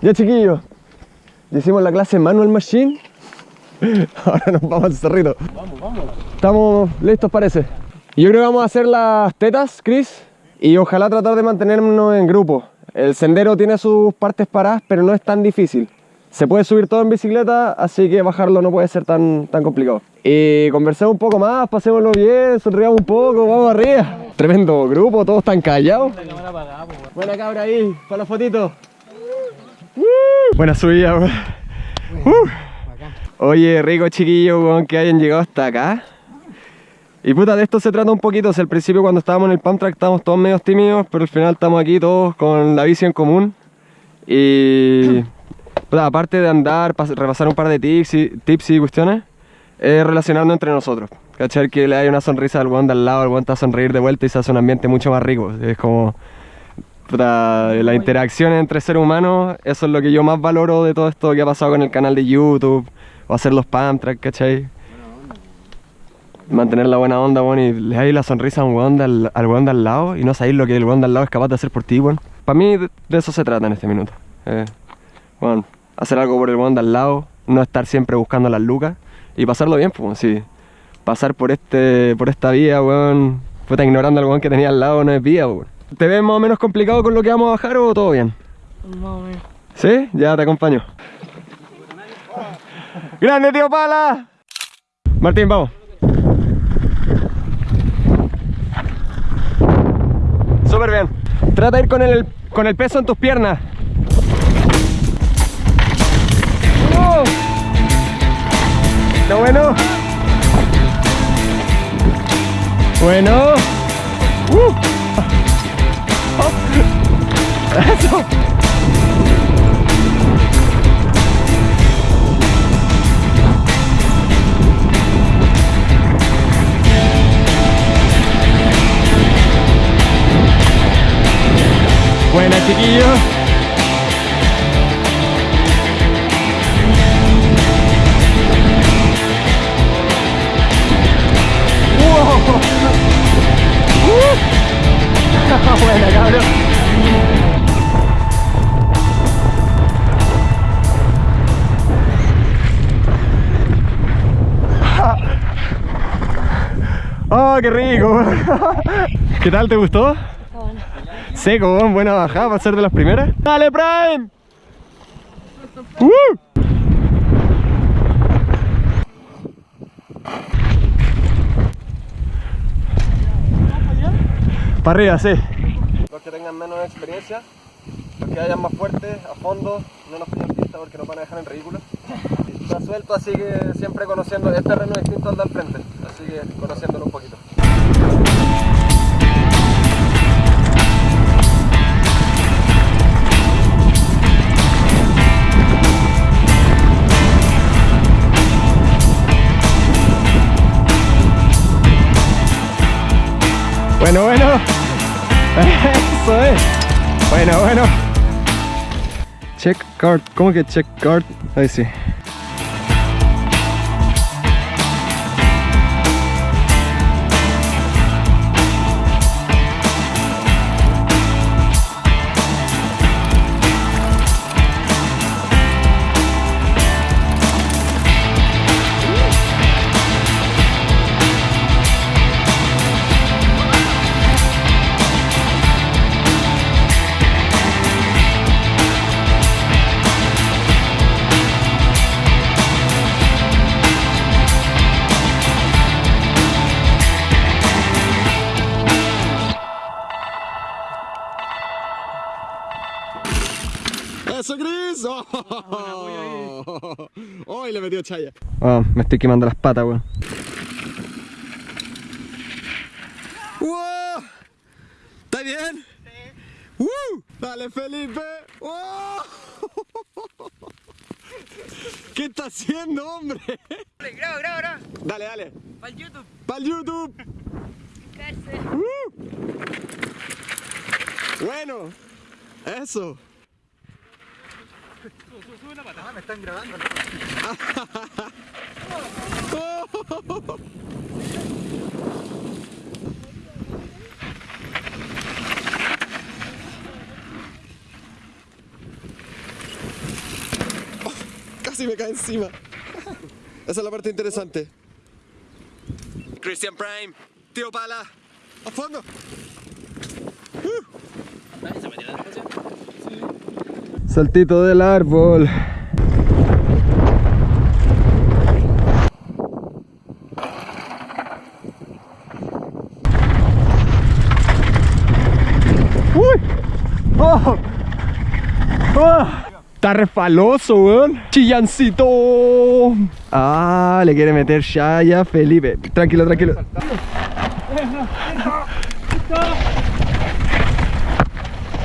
Ya chiquillos, ya hicimos la clase Manual Machine. Ahora nos vamos al cerrito. Vamos, vamos. Estamos listos parece. Yo creo que vamos a hacer las tetas, Chris, y ojalá tratar de mantenernos en grupo. El sendero tiene sus partes paradas, pero no es tan difícil. Se puede subir todo en bicicleta, así que bajarlo no puede ser tan, tan complicado. Y conversemos un poco más, pasémoslo bien, sonriamos un poco, vamos arriba. Tremendo grupo, todos están callados. Pues. Buena cabra ahí, para la fotito. Buena subida, weón. Uh. Oye, rico chiquillo, weón, que hayan llegado hasta acá. Y puta, de esto se trata un poquito. O sea, al principio cuando estábamos en el pump track estábamos todos medio tímidos, pero al final estamos aquí todos con la bici en común. Y puta, aparte de andar, pas- repasar un par de tips y, tips y cuestiones, es relacionarnos entre nosotros. ¿Cachar? Que le hay una sonrisa al weón de al lado, el weón está a sonreír de vuelta y se hace un ambiente mucho más rico. Es como... La interacción entre seres humanos, eso es lo que yo más valoro de todo esto que ha pasado con el canal de YouTube, o hacer los pump track, ¿cachai? Mantener la buena onda, weón, y le dais la sonrisa a un weón al, al weón de al lado y no sabéis lo que el weón de al lado es capaz de hacer por ti, weón. Para mí de, de eso se trata en este minuto. Eh, weón, hacer algo por el weón de al lado, no estar siempre buscando las lucas y pasarlo bien, pues, sí. Pasar por este por esta vía, weón, puta, ignorando al weón que tenía al lado no es vía, weón. ¿Te ves más o menos complicado con lo que vamos a bajar o todo bien? Más o menos. ¿Sí? Ya te acompaño. ¡Grande, tío Pala! Martín, vamos. Súper bien. Trata de ir con el, con el peso en tus piernas. ¿Está bueno? Bueno. ¡Uh! Eso. Buena, chiquillo. ¿Qué tal? ¿Te gustó? Seco, weón, buena bajada para ser de las primeras. ¡Dale, Prime! ¡Uh! Para arriba, sí. Los que tengan menos experiencia, los que vayan más fuertes, a fondo, no nos pillan pista porque nos van a dejar en ridículo. Está suelto, así que siempre conociendo, este terreno es distinto al del frente, así que conociéndolo un poquito. Bueno, bueno. Eso es. Bueno, bueno. Check card. ¿Cómo que check card? Ahí sí. ¡Oh! Chaya. Oh, me estoy quemando las patas, weón. ¡Wow! ¿Está bien? Sí. ¡Woo! ¡Dale, Felipe! ¡Oh! ¿Qué está haciendo, hombre? Graba, graba, graba. Dale, dale. Para el YouTube. ¡Para el YouTube! Bueno, eso. Ah, me están grabando. casi me cae encima. Esa es la parte interesante. Christian Prime, tío pala, a fondo. Saltito del árbol. ¡Uy! ¡Oh! ¡Oh! Está refaloso, weón. Chillancito. Ah, le quiere meter ya, ya, Felipe. Tranquilo, tranquilo.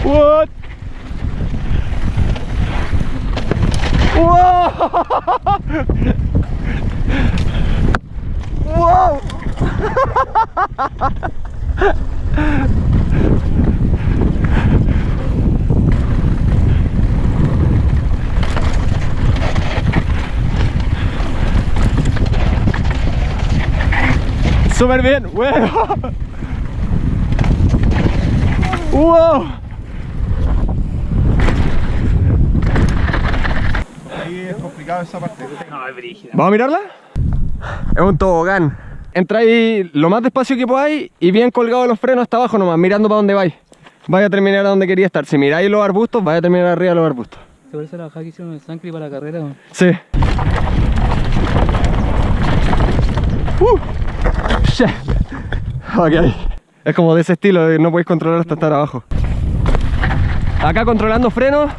What? Wow! wow! Súper bien, bueno. Wow. Es complicado esa parte. No, es brígida. ¿Vamos a mirarla? Es un tobogán. Entra ahí lo más despacio que podáis y bien colgado los frenos hasta abajo nomás, mirando para dónde vais. Vaya a terminar a donde quería estar. Si miráis los arbustos, vaya a terminar arriba de los arbustos. ¿Te parece la bajada que hicieron en Sancri para la carrera? Sí. Uh. Ok. Es como de ese estilo, de no podéis controlar hasta estar abajo. Acá controlando frenos.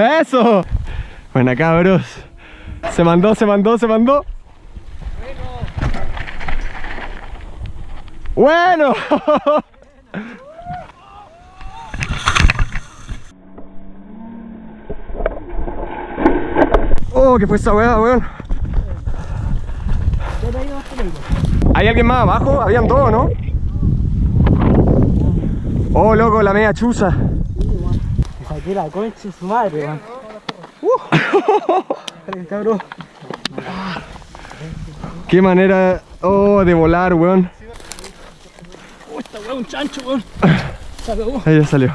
¡Eso! Buena cabros. Se mandó, se mandó, se mandó. Bueno. Oh, ¿qué fue esa weá, weón? ¿Hay alguien más abajo? Habían dos, ¿no? Oh, loco, la media chuza. Saqué la concha de su madre, weón. cabrón. Qué manera, oh, de volar, weón. Oh, esta weón un chancho, weón. Ahí ya salió.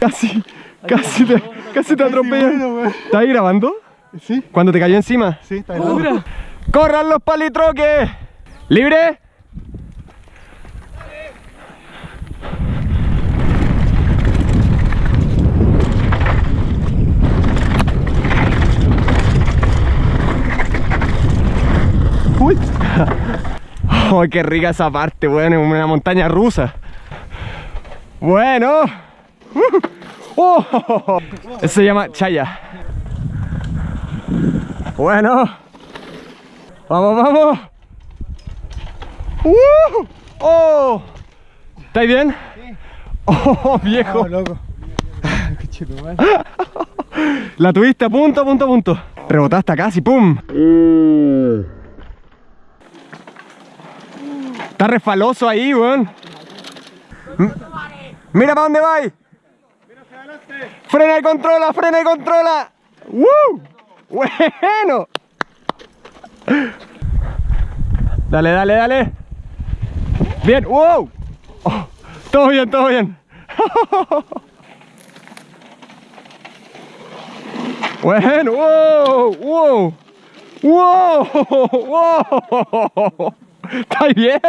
Casi, casi te, casi te atropellan. ¿Estás ahí grabando? Sí, ¿Cuando te cayó encima? sí, está mira. ¡Corran los palitroques! ¿Libre? Uy. Oh, qué rica esa parte, weón, en una montaña rusa. Bueno. Uh. Oh. Eso se llama chaya. Bueno. Vamos, vamos. ¡Uh! ¡Oh! ¿Estáis bien? ¡Oh, viejo! loco. La tuviste a punto, a punto, a punto. Rebotaste casi, ¡pum! Está refaloso ahí, weón. Mira para dónde vais. Frena y controla, frena y controla. ¡Woo! Bueno. Dale, dale, dale. Bien, wow. Oh, todo bien, todo bien. Bueno, wow, wow. Wow, wow. ¿Estás bien?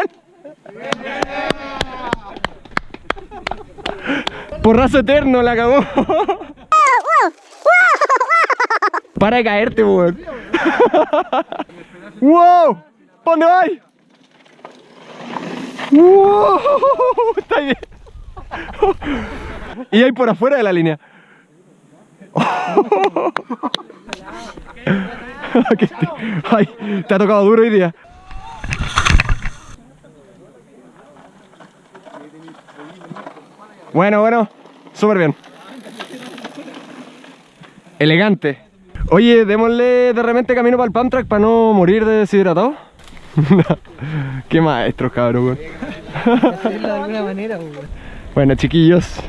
Porrazo eterno la cagó. Para de caerte, weón. ¡Wow! ¿Pa' dónde vais? ¡Wow! Está bien. Y ahí por afuera de la línea. Ay, te ha tocado duro hoy día. Bueno, bueno, súper bien. Elegante. Oye, démosle de repente camino para el pump track para no morir de deshidratado. Qué maestros, cabrón. weón. Hacerlo de alguna manera, weón. Bueno, chiquillos.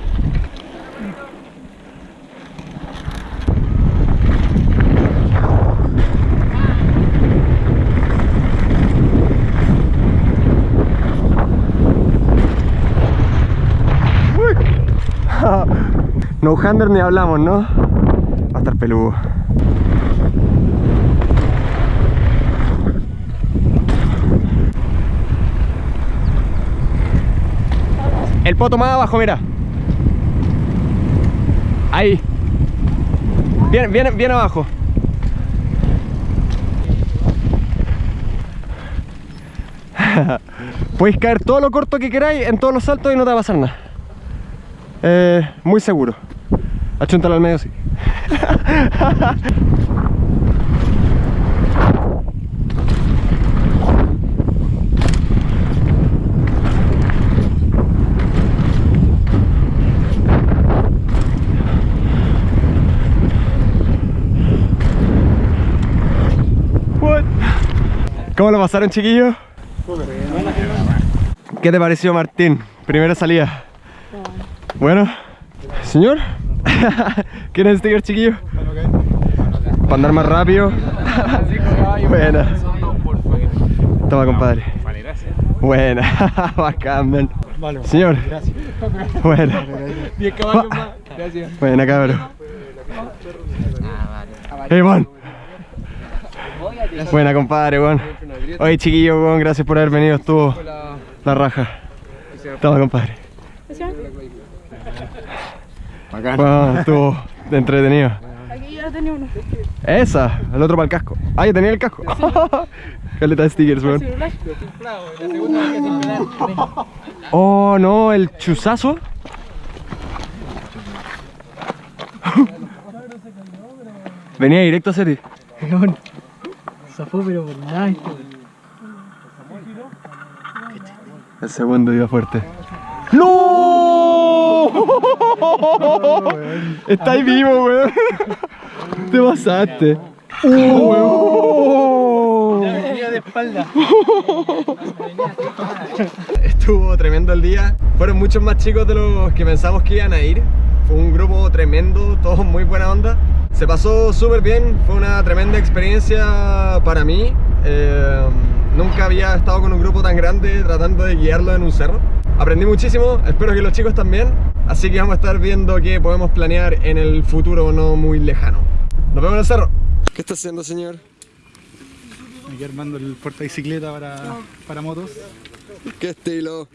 No hander ni hablamos, ¿no? Va a estar peludo. El poto más abajo, mira. Ahí. Bien, bien, bien abajo. Podéis caer todo lo corto que queráis en todos los saltos y no te va a pasar nada. Eh, muy seguro. Achúntalo al medio, sí. ¿Cómo lo pasaron, chiquillos? ¿Qué te pareció, Martín? Primera salida. Bueno, señor, ¿quieren sticker, chiquillo? Para andar más rápido. Buena. Toma, compadre. Buena, bacán, man. Señor. Buena. 10 caballos más. Gracias. Buena, cabrón. Hey, man. Buena, compadre, weón. Oye, chiquillo, weón, gracias por haber venido. Estuvo la raja. Toma, compadre. Bueno, estuvo entretenido. Aquí yo tenía uno. Esa, el otro para el casco. Ah, ya tenía el casco. Caleta de stickers, weón. Oh, no, el chuzazo. Venía directo a Seti. Zafó, pero por nada. esto. El segundo iba fuerte. ¡No! Estáis vivo, weón. Te pasaste. ¡Oh, de. Estuvo tremendo el día. Fueron muchos más chicos de los que pensamos que iban a ir. Fue un grupo tremendo, todos muy buena onda. Se pasó súper bien, fue una tremenda experiencia para mí. Eh, nunca había estado con un grupo tan grande tratando de guiarlo en un cerro. Aprendí muchísimo, espero que los chicos también. Así que vamos a estar viendo qué podemos planear en el futuro no muy lejano. Nos vemos en el cerro. ¿Qué está haciendo, señor? Aquí armando el porta bicicleta para, para motos. ¿Qué estilo?